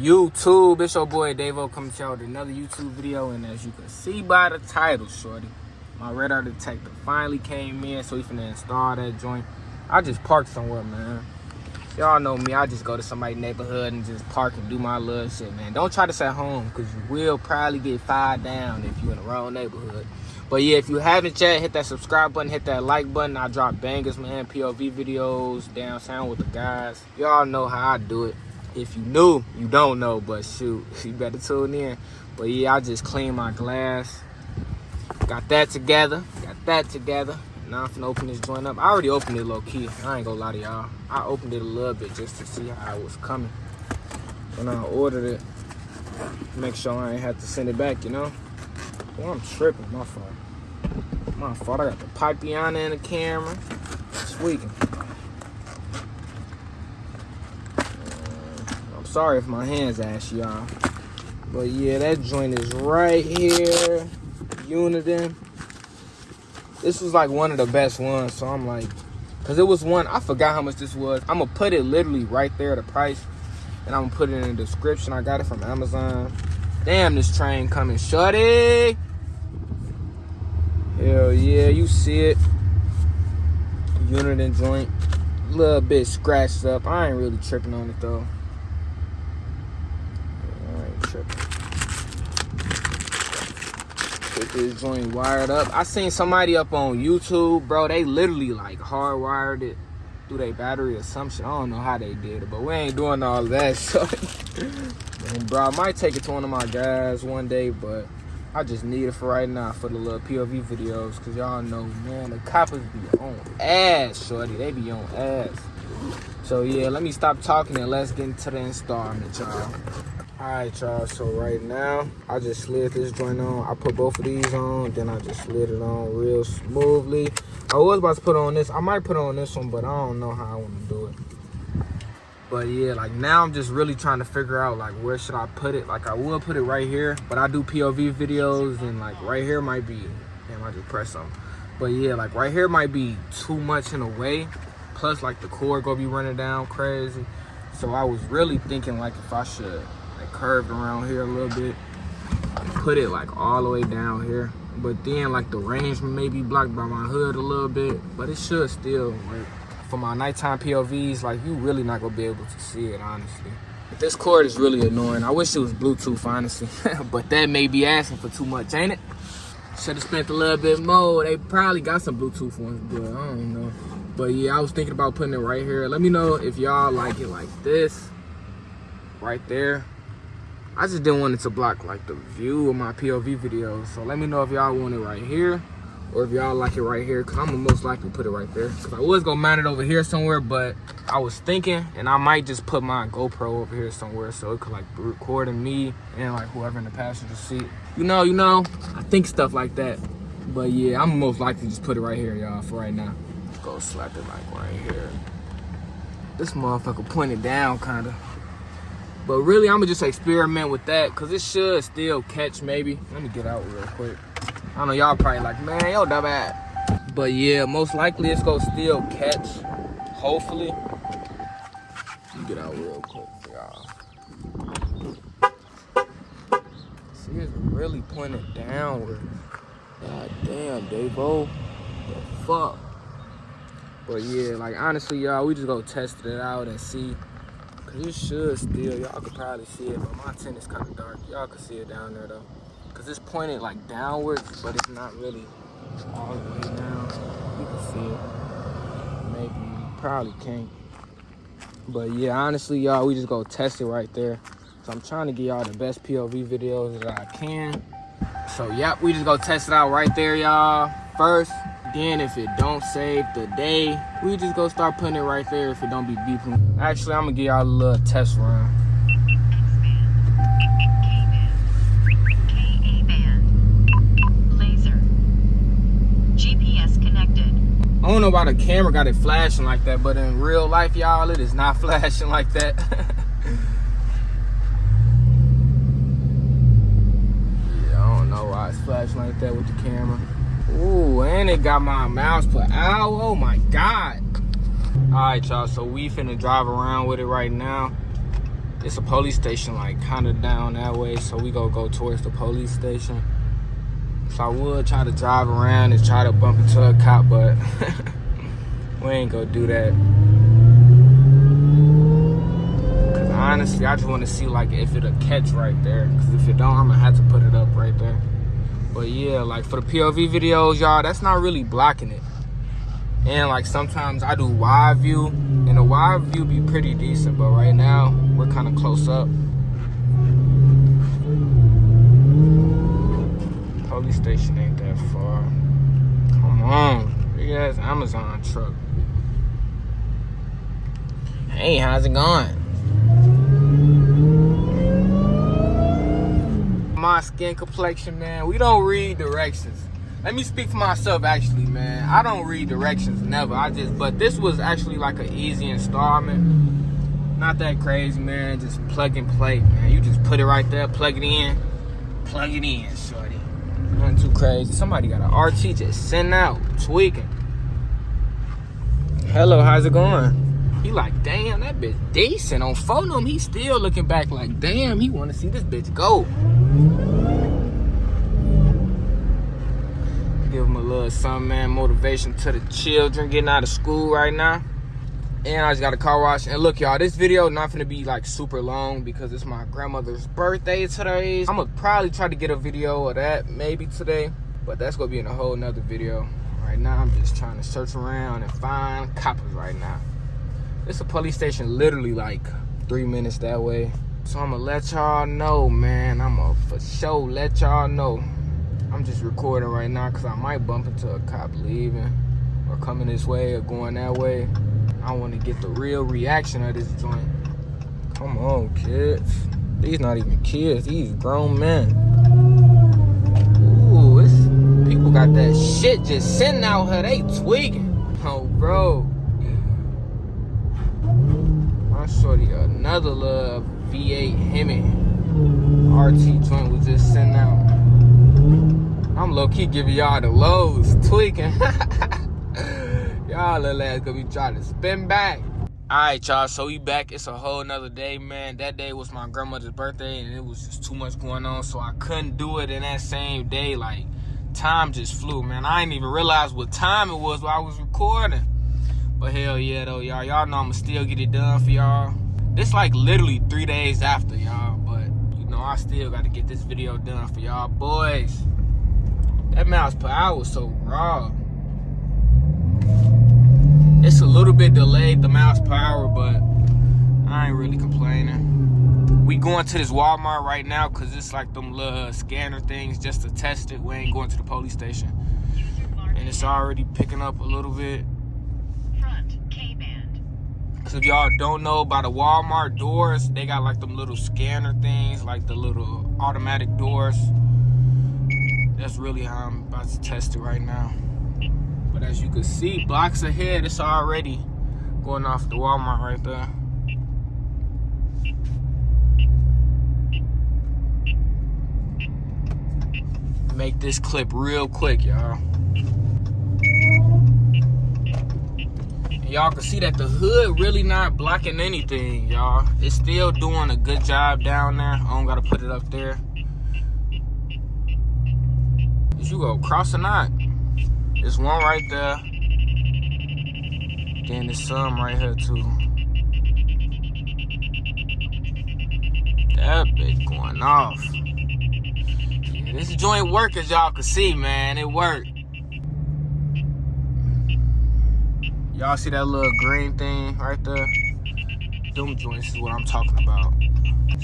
YouTube? It's your boy Davo coming to y'all with another YouTube video. And as you can see by the title, shorty, my radar detector finally came in. So we finna install that joint. I just parked somewhere, man. Y'all know me. I just go to somebody's neighborhood and just park and do my little shit, man. Don't try this at home because you will probably get fired down if you're in the wrong neighborhood. But yeah, if you haven't yet, hit that subscribe button, hit that like button. I drop bangers, man, POV videos, down sound with the guys. Y'all know how I do it. If you knew, you don't know, but shoot, you better tune in. But yeah, I just cleaned my glass. Got that together, got that together. Now I'm finna open this joint up. I already opened it low key. I ain't gonna lie to y'all. I opened it a little bit just to see how it was coming. When I ordered it, make sure I ain't have to send it back, you know? Well, I'm tripping, my fault. My fault, I got the Pipiana in the camera. Squeaking. Uh, I'm sorry if my hands ash y'all. But yeah, that joint is right here. Uniden. This was like one of the best ones, so I'm like, cause it was one, I forgot how much this was. I'm gonna put it literally right there, the price, and I'm gonna put it in the description. I got it from Amazon. Damn, this train coming, shorty. Hell yeah, you see it. Uniden joint. Little bit scratched up. I ain't really tripping on it though. I ain't tripping. This joint wired up. I seen somebody up on YouTube, bro. They literally like hardwired it through their battery assumption. I don't know how they did it, but we ain't doing all that. So, and bro, I might take it to one of my guys one day, but I just need it for right now for the little POV videos. Cause y'all know, man, the coppers be on ass, shorty. They be on ass. So yeah, let me stop talking and let's get into the installment, y'all. Alright, y'all. So right now, I just slid this joint on. I put both of these on, then I just slid it on real smoothly. I was about to put on this. I might put on this one, but I don't know how I want to do it. But yeah, like now I'm just really trying to figure out like where should I put it. Like I will put it right here, but I do POV videos and like right here might be, damn I just press something. But yeah, like right here might be too much in a way. Plus like the cord gonna be running down crazy. So I was really thinking like if I should like curve around here a little bit, put it like all the way down here. But then like the range may be blocked by my hood a little bit, but it should still work for my nighttime POVs, like you really not gonna be able to see it, honestly. This cord is really annoying. I wish it was Bluetooth, honestly. but that may be asking for too much, ain't it? Should have spent a little bit more. They probably got some Bluetooth ones, but I don't know. But yeah, I was thinking about putting it right here. Let me know if y'all like it like this, right there. I just didn't want it to block like the view of my POV videos. So let me know if y'all want it right here or if y'all like it right here because i'm gonna most likely put it right there. Because i was gonna mount it over here somewhere but i was thinking and i might just put my gopro over here somewhere so it could like record me and like whoever in the passenger seat. You know you know i think stuff like that. But yeah i'm most likely just put it right here y'all for right now. Go slap it like right here. This motherfucker pointed down kind of but really i'm gonna just experiment with that because it should still catch maybe let me get out real quick I know y'all probably like, man, yo, dumb ass. But yeah, most likely it's gonna still catch. Hopefully. Get out real quick y'all. See, it's really pointing downward. God damn, Davo. The fuck? But yeah, like honestly, y'all, we just go test it out and see. Cause it should still, y'all could probably see it, but my tent is kind of dark. Y'all can see it down there though because it's pointed like downwards, but it's not really all the way down. You can see it. Maybe, you probably can't. But yeah, honestly, y'all, we just go test it right there. So I'm trying to get y'all the best POV videos that I can. So yep, we just go test it out right there, y'all. First, then if it don't save the day, we just go start putting it right there if it don't be beeping. Actually, I'm gonna give y'all a little test run. I don't know why the camera got it flashing like that, but in real life, y'all, it is not flashing like that. yeah, I don't know why it's flashing like that with the camera. It got my miles per hour. Oh my God. All right, y'all, so we finna drive around with it right now. it's a police station like kind of down that way so we go go towards the police station so i would try to drive around and try to bump into a cop but we ain't gonna do that because honestly i just want to see like if it'll catch right there because if it don't i'm gonna have to put it up right there but yeah like for the pov videos y'all that's not really blocking it. And like sometimes i do wide view and the wide view be pretty decent but right now we're kind of close up. Police station ain't that far. Come on big ass amazon truck. Hey how's it going my skin complexion man. We don't read directions. Let me speak for myself actually man. I don't read directions never. I just but this was actually like an easy installment. Not that crazy man. Just plug and play man. You just put it right there plug it in plug it in shorty. Nothing too crazy. Somebody got an rt just sent out tweaking. Hello how's it going? He like damn that bitch decent. On phone He's still looking back like damn he want to see this bitch go give them a little man. Motivation to the children getting out of school right now. And I just got a car wash. And look, y'all, this video not gonna be like super long because it's my grandmother's birthday today. I'm gonna probably try to get a video of that maybe today, but that's gonna be in a whole nother video. Right now, I'm just trying to search around and find coppers right now. It's a police station literally like three minutes that way. So I'm gonna let y'all know, man. I'm gonna for sure let y'all know I'm just recording right now because I might bump into a cop leaving or coming this way or going that way. I want to get the real reaction of this joint. Come on, kids. These not even kids. These grown men. Ooh, it's, people got that shit just sitting out here. They tweaking. Oh, bro. My shorty, another love V8 Hemi RT joint was just sitting out. I'm low key giving y'all the lows, tweaking. y'all little ass gonna be trying to spin back. Alright, y'all, so we back. It's a whole nother day, man. That day was my grandmother's birthday, and it was just too much going on, so I couldn't do it in that same day. Like, time just flew, man. I didn't even realize what time it was while I was recording. But hell yeah, though, y'all. Y'all know I'ma still get it done for y'all. This like literally three days after, y'all. But, you know, I still got to get this video done for y'all boys. That miles per hour was so raw. It's a little bit delayed, the miles per hour, but I ain't really complaining. We going to this Walmart right now because it's like them little uh, scanner things just to test it. We ain't going to the police station. And it's already picking up a little bit. Cause if y'all don't know by the Walmart doors, they got like them little scanner things, like the little automatic doors that's really how I'm about to test it right now. But as you can see, blocks ahead, it's already going off the Walmart right there. Make this clip real quick, y'all. Y'all can see that the hood really not blocking anything, y'all. It's still doing a good job down there. I don't gotta put it up there you go cross or not. There's one right there. Then there's some right here too. That bitch going off. Yeah, this joint work as y'all can see, man. It worked. Y'all see that little green thing right there? Them joints is what I'm talking about.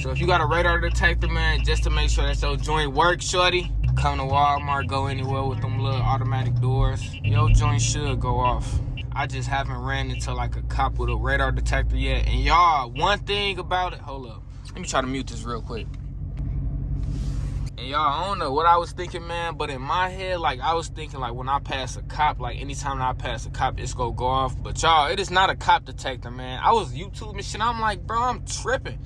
So if you got a radar detector, man, just to make sure that your joint works, shorty, come to Walmart, go anywhere with them little automatic doors, your joint should go off. I just haven't ran into like a cop with a radar detector yet. And y'all, one thing about it, hold up. Let me try to mute this real quick. And y'all, I don't know what I was thinking, man, but in my head, like, I was thinking, like, when I pass a cop, like, anytime I pass a cop, it's gonna go off. But y'all, it is not a cop detector, man. I was YouTubing shit, I'm like, bro, I'm tripping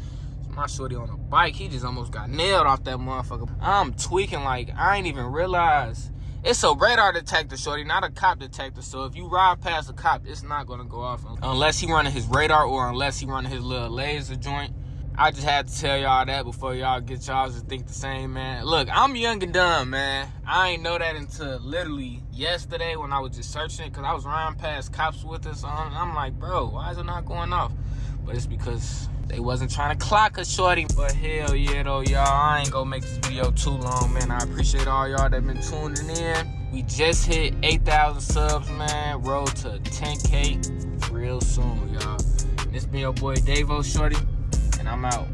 my shorty on a bike. He just almost got nailed off that motherfucker. I'm tweaking like I ain't even realize. It's a radar detector, shorty, not a cop detector. So if you ride past a cop, it's not gonna go off unless he running his radar or unless he running his little laser joint. I just had to tell y'all that before y'all get y'all to think the same, man. Look, I'm young and dumb, man. I ain't know that until literally yesterday when I was just searching it because I was riding past cops with us on. And I'm like, bro, why is it not going off? But it's because they wasn't trying to clock a shorty. But hell yeah, though, y'all. I ain't gonna make this video too long, man. I appreciate all y'all that been tuning in. We just hit 8,000 subs, man. Road to 10K real soon, y'all. This been your boy Davo Shorty and I'm out.